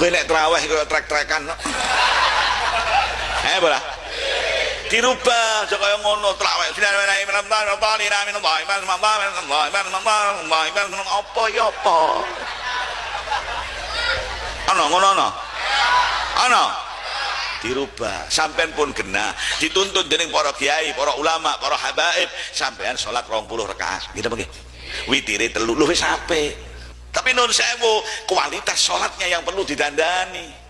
kowe nek terawih kowe trek-trekan eh bola. Dirubah aja kaya ngono terawih bismillahirrahmanirrahim. Rabbana min Allah iman Allah min Allah iman Allah iman Allah apa ya apa? Ngono dirubah. Sampean pun kena dituntut dening para kiai para ulama para habaib. Sampean salat 20 rakaat. Gitu begini witire telu lu wis apik tapi nun sewu kualitas sholatnya yang perlu didandani